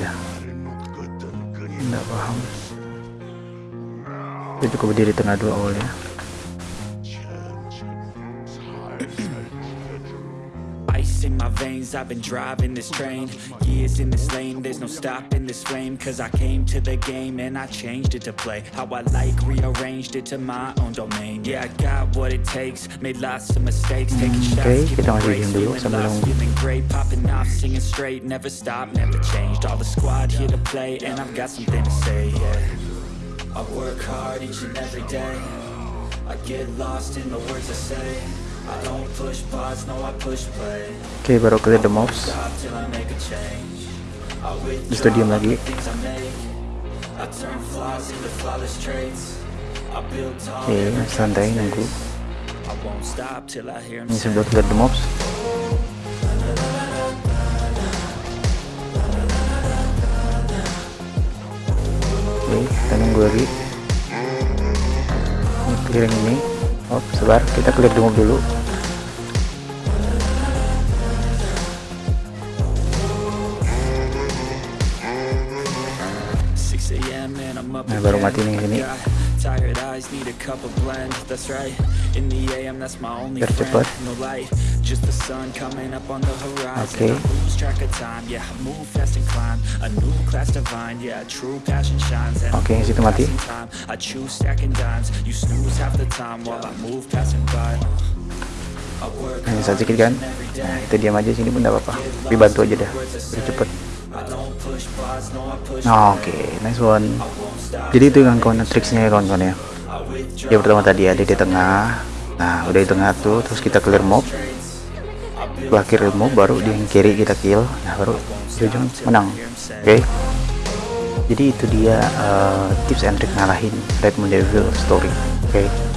ya nggak paham. Dia cukup berdiri tengah dua awalnya in my veins, I've been driving this train. Years in this lane, there's no stopping this flame. Cause I came to the game and I changed it to play How I like, rearranged it to my own domain. Yeah, I got what it takes, made lots of mistakes. Taking shots, okay, giving breaks, feeling lost, feeling great. Popping off, singing straight, never stop, never changed. All the squad here to play and I've got something to say, yeah. I work hard each and every day. I get lost in the words I say Oke baru clear the mobs. Stop till I make a change I di stadium withdraw lagi. Oke every santai nunggu. Ini sebelum clear the mobs. Oke kita nunggu lagi. Ini clearing ini oh sebar kita the mob dulu 6 a.m. and I'm up Nah, baru mati nih ini. Tired eyes need a cup of blend. That's right. In the AM, that's my only friend. No light, just the sun coming up on the horizon. Oke. I lose track of time. Yeah, I move fast and climb a new class divine. Yeah, true passion shines. And Oke, I situ mati. time. I choose stacking dimes. You snooze half the time while I move passing by. Hard sedikit kan nah kita diam aja sini pun gak apa-apa tapi bantu aja dah biar cepet Nah, oke play. nice one. Jadi itu kawan-kawan tricksnya ya kawan-kawan ya. Yang pertama tadi ada di tengah. Nah udah di tengah tuh terus kita clear mob. Setelah clear mob baru di yang kiri kita kill. Nah baru ujung menang. Oke. Jadi itu dia uh, tips and trick ngalahin Redmond Devil story. Oke. Nah,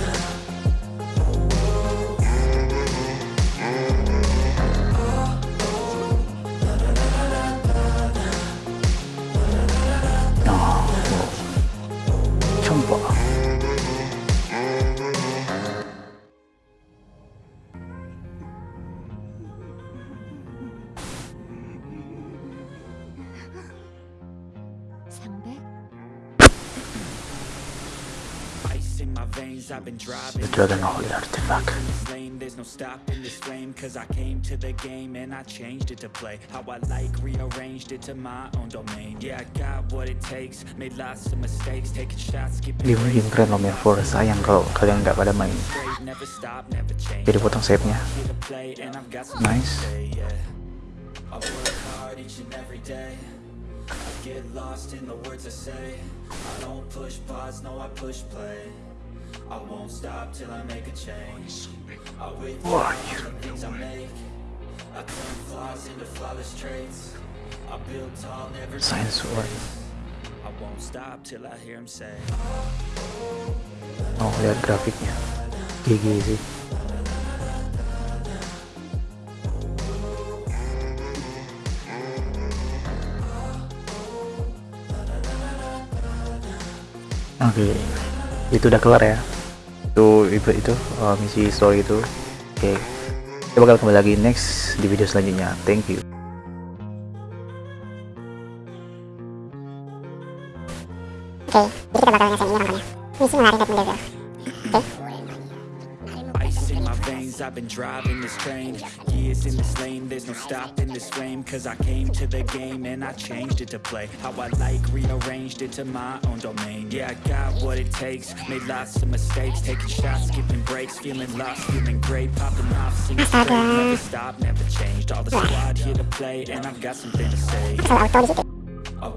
veins, I've been driving. The Dragon Holy Artifact in this lane, there's no stopping this flame Cause I came to the game and I changed it to play How I like, rearranged it to my own domain. Yeah, I got what it takes, made lots of mistakes Taking shots, skipping game game keren loh Mirror sayang kalau kalian nggak pada main never stop, never change. Jadi potong save nya Here to play and I've got something Nice. to say, yeah. I work hard each and every day. I get lost in the words I say. I don't push pause, no I push play I won't stop till I make a change. I withdraw the things I make. I turn flaws into flawless traits. I build tall, never Science change I won't stop till I hear him say oh lihat grafiknya GG sih oke itu udah kelar ya itu itu, itu uh, misi story itu oke kita bakal kembali lagi next di video selanjutnya thank you Oke, jadi kita bakal ngerasain ini kawan-kawan ya. Misi menarik Red Devil. Oke. Ice in my veins, I've been driving this train Years in this lane, there's no stopping this flame Cause I came to the game and I changed it to play How I like, rearranged it to my own domain. Yeah, I got what it takes, made lots of mistakes Taking shots, skipping breaks, feeling lost, feeling great Popping off, singing straight, never stop, never changed. All the squad here to play and I've got something to say